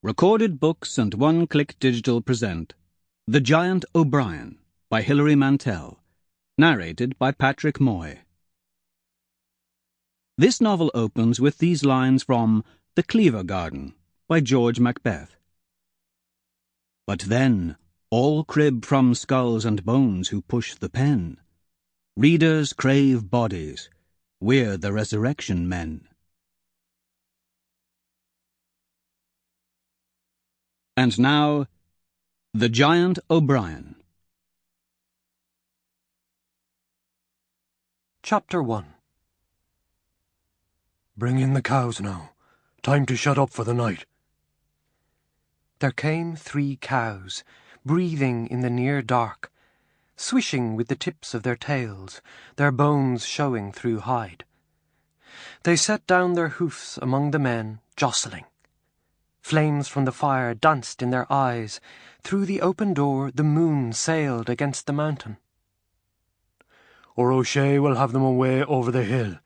Recorded Books and One Click Digital present The Giant O'Brien by Hilary Mantel. Narrated by Patrick Moy. This novel opens with these lines from The Cleaver Garden by George Macbeth. But then, all crib from skulls and bones who push the pen. Readers crave bodies. We're the resurrection men. And now, The Giant O'Brien. Chapter 1 Bring in the cows now. Time to shut up for the night. There came three cows, breathing in the near dark, swishing with the tips of their tails, their bones showing through hide. They set down their hoofs among the men, jostling. Flames from the fire danced in their eyes. Through the open door the moon sailed against the mountain. Or O'Shea will have them away over the hill,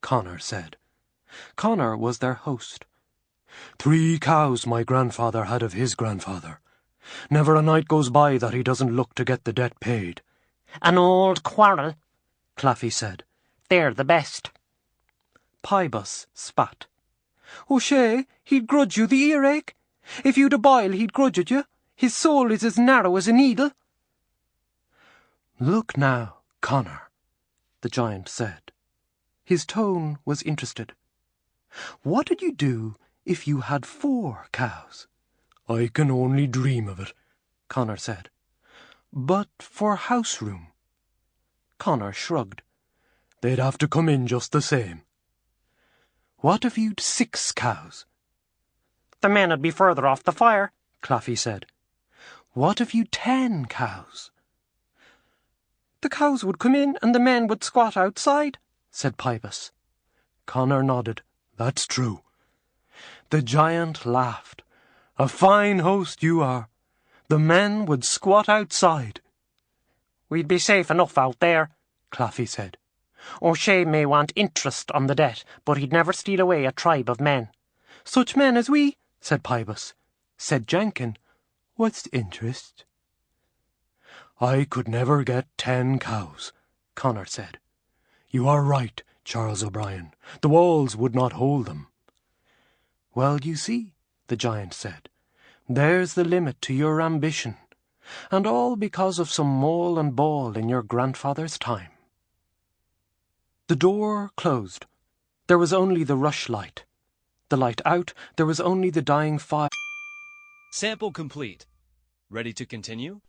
Connor said. Connor was their host. Three cows my grandfather had of his grandfather. Never a night goes by that he doesn't look to get the debt paid. An old quarrel, Claffey said. They're the best. Pybus spat. Oh, O'Shea, he'd grudge you the earache. If you'd a boil, he'd grudge it you. His soul is as narrow as a needle. Look now, Connor, the giant said. His tone was interested. What did you do if you had four cows? I can only dream of it, Connor said. But for house room? Connor shrugged. They'd have to come in just the same. What if you'd six cows? The men would be further off the fire, Claffey said. What if you'd ten cows? The cows would come in and the men would squat outside, said Pybus. Connor nodded. That's true. The giant laughed. A fine host you are. The men would squat outside. We'd be safe enough out there, Claffey said. O'Shea may want interest on the debt, but he'd never steal away a tribe of men. Such men as we, said Pybus. Said Jenkin, What's interest? I could never get ten cows, Connor said. You are right, Charles O'Brien. The walls would not hold them. Well, you see, the giant said, there's the limit to your ambition, and all because of some mole and ball in your grandfather's time. The door closed. There was only the rushlight. The light out, there was only the dying fire. Sample complete. Ready to continue?